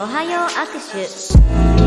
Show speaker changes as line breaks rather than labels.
おはよう握手。